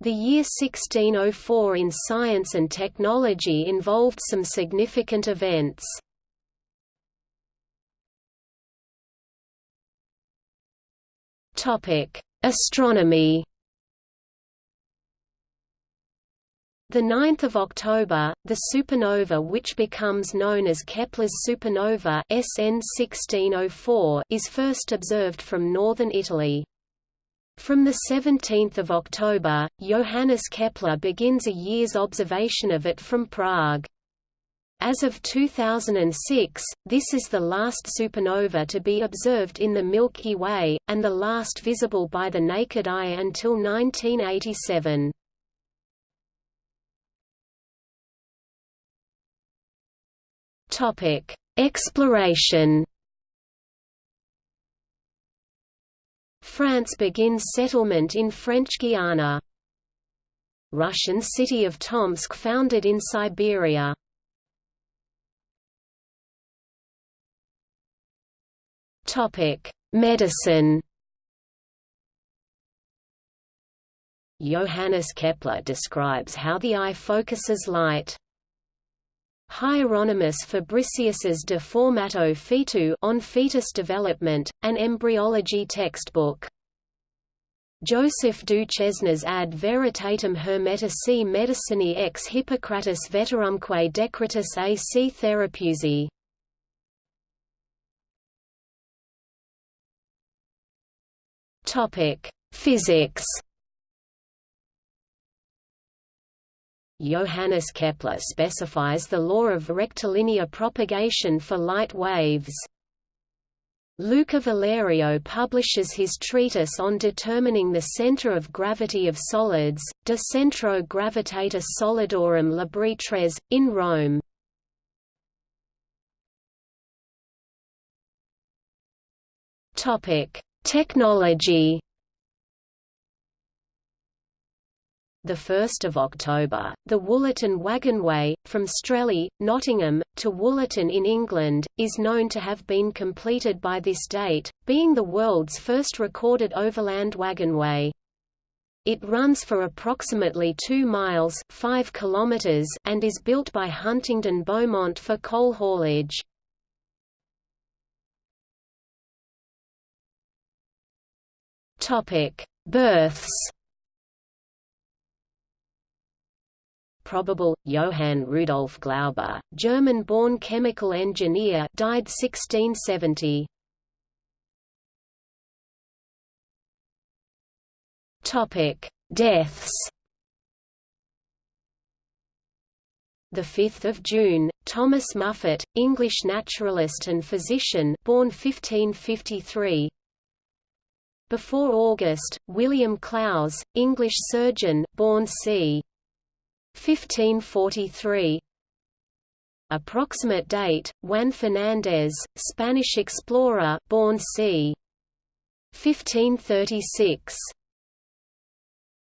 The year 1604 in science and technology involved some significant events. Topic: Astronomy The 9th of October, the supernova which becomes known as Kepler's supernova SN 1604 is first observed from northern Italy. From 17 October, Johannes Kepler begins a year's observation of it from Prague. As of 2006, this is the last supernova to be observed in the Milky Way, and the last visible by the naked eye until 1987. Exploration France begins settlement in French Guiana. Russian city of Tomsk founded in Siberia. Topic: Medicine. Johannes Kepler describes how the eye focuses light. Hieronymus Fabricius's De Formato Fetu on fetus development, an embryology textbook. Joseph Duchesne's Ad Veritatem Hermetici Medicinae ex Hippocratis Veterumque Decretis ac Therapeusi. Topic: Physics Johannes Kepler specifies the law of rectilinear propagation for light waves. Luca Valerio publishes his treatise on determining the center of gravity of solids, De Centro Gravitatis Solidorum Laboratories, in Rome. Technology the 1st of October, the Wollaton Wagonway, from Strelley, Nottingham, to Wollaton in England, is known to have been completed by this date, being the world's first recorded overland wagonway. It runs for approximately 2 miles 5 kilometers and is built by Huntingdon Beaumont for coal haulage. Births probable, Johann Rudolf Glauber, German-born chemical engineer died 1670. Deaths The 5th of June, Thomas Muffet, English naturalist and physician, born 1553. Before August, William Clowes, English surgeon, born c. 1543 Approximate date, Juan Fernández, Spanish explorer born c. 1536